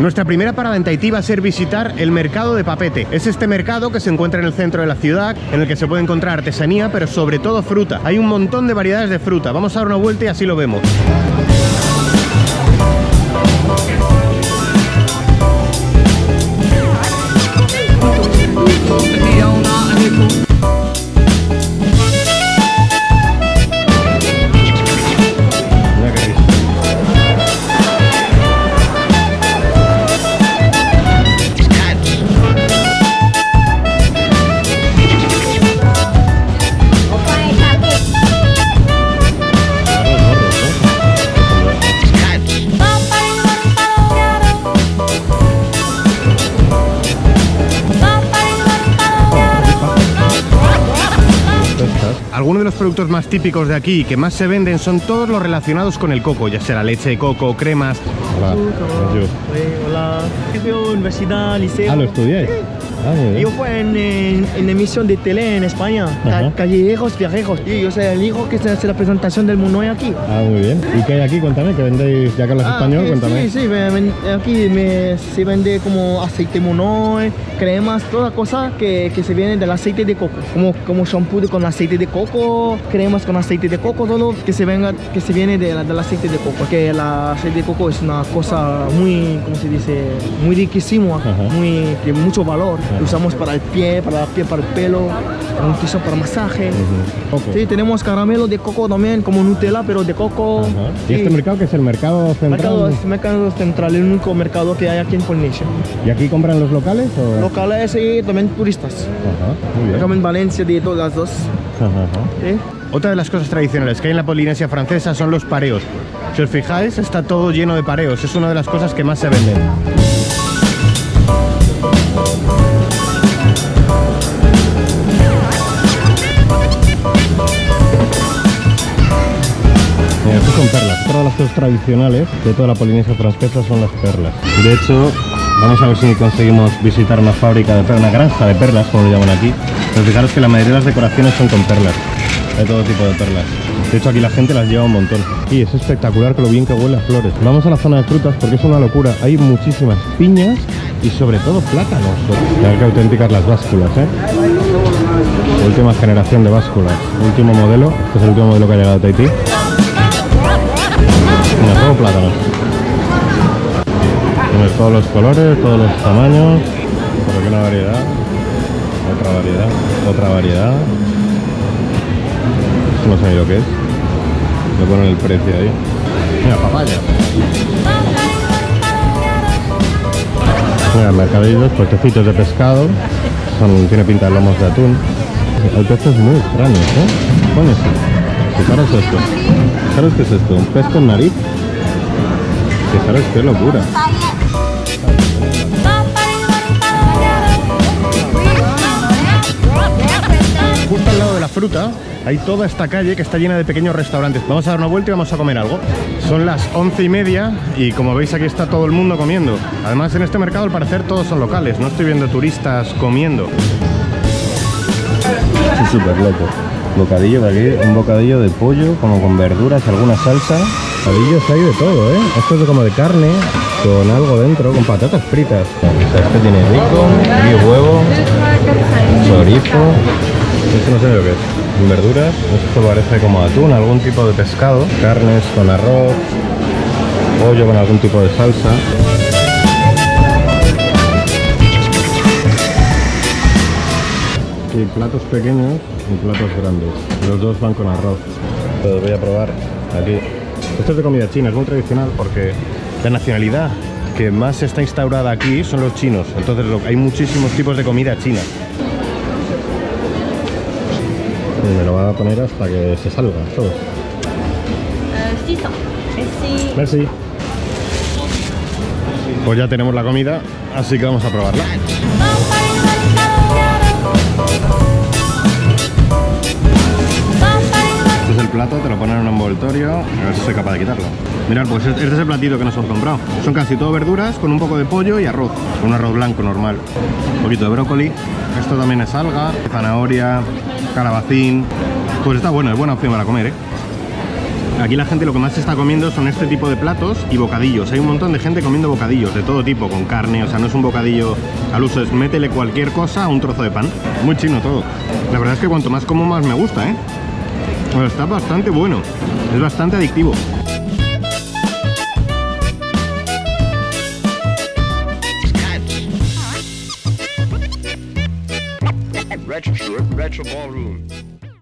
Nuestra primera parada en Tahití va a ser visitar el mercado de Papete. Es este mercado que se encuentra en el centro de la ciudad, en el que se puede encontrar artesanía, pero sobre todo fruta. Hay un montón de variedades de fruta. Vamos a dar una vuelta y así lo vemos. Algunos de los productos más típicos de aquí y que más se venden son todos los relacionados con el coco, ya sea la leche de coco, cremas. Hola, bonjour. Oui, hola. Universidad, liceo. Ah, lo estudiáis. Ah. Yo fui en, en, en emisión de tele en España, Ajá. Ca- Callejeros Viajejos. Y yo soy el hijo que se hace la presentación del Munoy aquí. Ah, muy bien. ¿Y qué hay aquí? Cuéntame, que vendéis, ya que hablas Ah, español, sí, cuéntame. Sí, sí, me- me- aquí me, se vende como aceite Munoy, cremas, toda cosa que, que se viene del aceite de coco. Como, como shampoo con aceite de coco, cremas con aceite de coco, todo que se, venga, que se viene de la- del aceite de coco. Porque el aceite de coco es una cosa muy, ¿cómo se dice? Muy riquísimo, Ajá. muy, de mucho valor. Lo usamos para el pie, para la piel, para el pelo, un piso para masaje. Ujú. Coco. Sí, tenemos caramelo de coco también, como Nutella, pero de coco. Ajá. ¿Y Sí. este mercado que es el mercado central? Mercado, es mercado central, el único mercado que hay aquí en Polinesia. ¿Y aquí compran los locales o...? Locales y también turistas. Ajá, muy bien. Acá en Valencia, de todas las dos. ¿sí? Otra de las cosas tradicionales que hay en la Polinesia francesa son los pareos. Si os fijáis, está todo lleno de pareos. Es una de las cosas que más se venden. Perlas. Otra de las cosas tradicionales de toda la Polinesia francesa son las perlas. De hecho, vamos a ver si conseguimos visitar una fábrica de perlas, una granja de perlas, como lo llaman aquí. Pero fijaros que la mayoría de las decoraciones son con perlas. De todo tipo de perlas. De hecho, aquí la gente las lleva un montón. Y es espectacular que lo bien que huele a flores. Vamos a la zona de frutas porque es una locura. Hay muchísimas piñas y sobre todo plátanos. Mirad qué auténticas las básculas, ¿eh? Última generación de básculas. Último modelo. Este es el último modelo que ha llegado a Tahití. Mira, todo plátano. Tienes todos los colores, todos los tamaños. Pero que una variedad. Otra variedad. Otra variedad. No sé ni lo que es. Le ponen el precio ahí. Mira, papaya. Mira, mercadillos, puestecitos de pescado. Son, tiene pinta de lomos de atún. Hay peces muy extraños, ¿eh? ¿Qué pone eso? Fijaros esto. Qué es esto. Un pez con nariz. Fijaros qué locura. Justo al lado de la fruta hay toda esta calle que está llena de pequeños restaurantes. Vamos a dar una vuelta y vamos a comer algo. Son las once y media y como veis aquí está todo el mundo comiendo. Además en este mercado al parecer todos son locales. No estoy viendo turistas comiendo. Es súper loco. Bocadillo de aquí, un bocadillo de pollo como con verduras, alguna salsa. Bocadillos hay de todo, ¿eh? Esto es como de carne con algo dentro, con patatas fritas. Este tiene bacon, y huevo, chorizo. Esto no sé lo que es. Verduras, esto parece como atún, algún tipo de pescado. Carnes con arroz, pollo con algún tipo de salsa. Y platos pequeños y platos grandes. Los dos van con arroz. Los voy a probar aquí. Esto es de comida china, es muy tradicional porque la nacionalidad que más está instaurada aquí son los chinos. Entonces hay muchísimos tipos de comida china. Y me lo va a poner hasta que se salga todo. 600. Merci. Merci. Pues ya tenemos la comida, así que vamos a probarla. Es el plato, te lo ponen en un envoltorio. A ver si soy capaz de quitarlo. Mirad, pues este es el platito que nos hemos comprado. Son casi todo verduras con un poco de pollo y arroz. Un arroz blanco normal. Un poquito de brócoli. Esto también es alga, zanahoria, calabacín. Pues está bueno, es buena opción para comer, ¿eh? Aquí la gente lo que más está comiendo son este tipo de platos y bocadillos. Hay un montón de gente comiendo bocadillos de todo tipo, con carne, o sea, no es un bocadillo al uso, es métele cualquier cosa a un trozo de pan. Muy chino todo. La verdad es que cuanto más como, más me gusta, ¿eh? Bueno, está bastante bueno. Es bastante adictivo. Retro, retro ballroom.